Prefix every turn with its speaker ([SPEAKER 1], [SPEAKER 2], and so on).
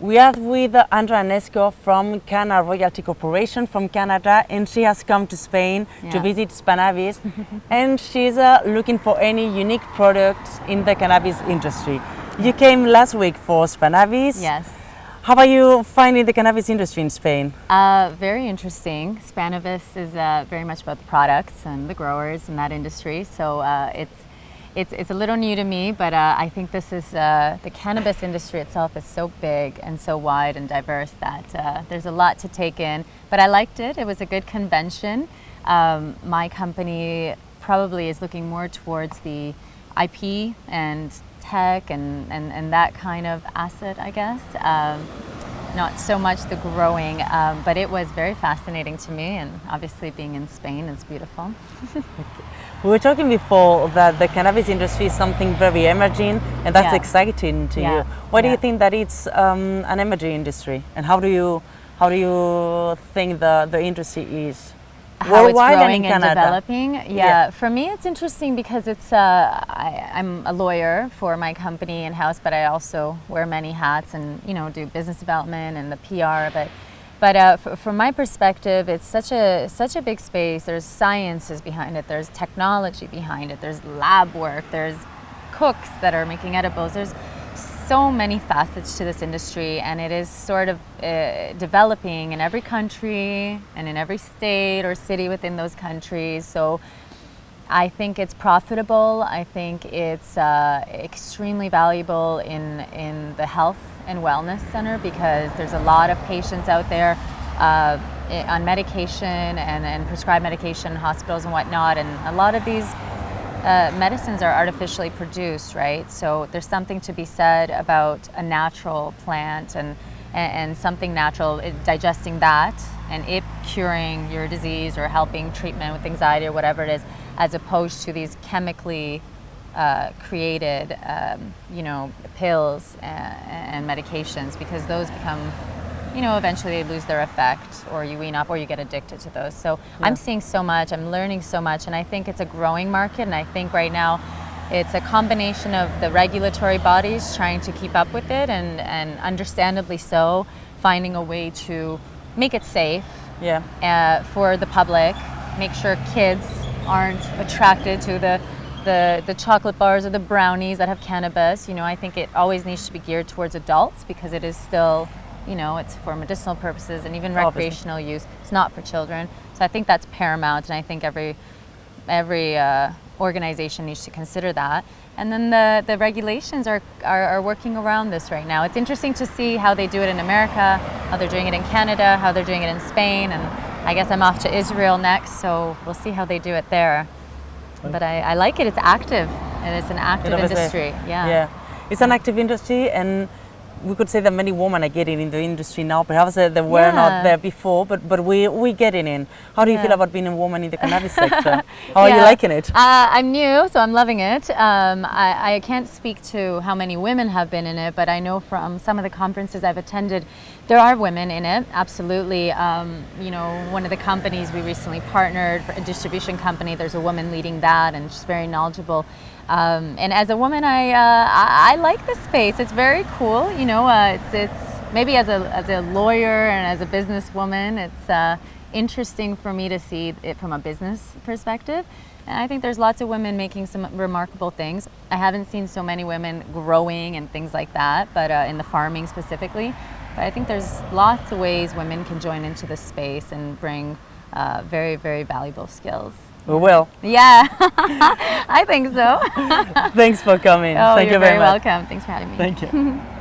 [SPEAKER 1] We are with Andrea Nesco from Cana Royalty Corporation from Canada and she has come to Spain
[SPEAKER 2] Yeah.
[SPEAKER 1] to visit Spannabis and she's uh, looking for any unique products in the cannabis industry. You came last week for Spannabis.
[SPEAKER 2] Yes.
[SPEAKER 1] How are you finding the cannabis industry in Spain?
[SPEAKER 2] Uh, very interesting. Spannabis is uh, very much about the products and the growers in that industry. So uh, it's, it's, it's a little new to me, but uh, I think this is, uh, the cannabis industry itself is so big and so wide and diverse that uh, there's a lot to take in. But I liked it. It was a good convention. Um, my company probably is looking more towards the IP and tech and, and, and that kind of asset, I guess. Um, not so much the growing, um, but it was very fascinating to me. And obviously, being in Spain is beautiful.
[SPEAKER 1] We were talking before that the cannabis industry is something very emerging and that's
[SPEAKER 2] Yeah.
[SPEAKER 1] exciting to
[SPEAKER 2] Yeah.
[SPEAKER 1] you. Why do you think that it's um, an emerging industry and how do you, how do you think the, the industry is?
[SPEAKER 2] How it's
[SPEAKER 1] Worldwide and
[SPEAKER 2] growing
[SPEAKER 1] in
[SPEAKER 2] and, developing. Yeah.
[SPEAKER 1] Yeah.
[SPEAKER 2] for me, it's interesting because it's. Uh, I, I'm a lawyer for my company in house, but I also wear many hats and you know do business development and the PR. But but uh, f- from my perspective, it's such a such a big space. There's sciences behind it. There's technology behind it. There's lab work. There's cooks that are making edibles. There's so many facets to this industry, and it is sort of uh, developing in every country and in every state or city within those countries. So I think it's profitable. I think it's uh, extremely valuable in, in the health and wellness center because there's a lot of patients out there uh, on medication and, and prescribed medication in hospitals and whatnot. And a lot of these uh, medicines are artificially produced, right? So there's something to be said about a natural plant and, and, and something natural, it, digesting that and it curing your disease or helping treatment with anxiety or whatever it is, as opposed to these chemically uh, created, um, you know, pills and, and medications because those become you know, eventually they lose their effect or you wean off or you get addicted to those. So I'm seeing so much, I'm learning so much, and I think it's a growing market. And I think right now it's a combination of the regulatory bodies trying to keep up with it and, and understandably so, finding a way to make it safe
[SPEAKER 1] Yeah.
[SPEAKER 2] uh, for the public, make sure kids aren't attracted to the, the, the chocolate bars or the brownies that have cannabis. You know, I think it always needs to be geared towards adults because it is still, you know, it's for medicinal purposes and even
[SPEAKER 1] Obviously.
[SPEAKER 2] recreational use. It's not for children. So I think that's paramount, and I think every every uh, organization needs to consider that. And then the, the regulations are, are, are working around this right now. It's interesting to see how they do it in America, how they're doing it in Canada, how they're doing it in Spain, and I guess I'm off to Israel next, so we'll see how they do it there. But I, I like it, it's active, and it's an active industry. Yeah.
[SPEAKER 1] Yeah. It's an active industry and we could say that many women are getting in the industry now. Perhaps uh, they were
[SPEAKER 2] Yeah.
[SPEAKER 1] not there before, but, but we, we getting in. How do you feel about being a woman in the cannabis sector? How are you liking it?
[SPEAKER 2] Uh, I'm new, so I'm loving it. Um, I, I can't speak to how many women have been in it, but I know from some of the conferences I've attended, there are women in it, absolutely. Um, you know, one of the companies we recently partnered, a distribution company, there's a woman leading that, and she's very knowledgeable. Um, and as a woman, I, uh, I, I like the space. It's very cool. You know, uh, it's, it's maybe as a, as a lawyer and as a businesswoman, it's uh, interesting for me to see it from a business perspective. And I think there's lots of women making some remarkable things. I haven't seen so many women growing and things like that, but uh, in the farming specifically. But I think there's lots of ways women can join into the space and bring uh, very, very valuable skills.
[SPEAKER 1] We will.
[SPEAKER 2] Yeah, I think so.
[SPEAKER 1] Thanks for coming.
[SPEAKER 2] oh,
[SPEAKER 1] Thank
[SPEAKER 2] you're
[SPEAKER 1] you very,
[SPEAKER 2] very
[SPEAKER 1] much.
[SPEAKER 2] welcome. Thanks for having me.
[SPEAKER 1] Thank you.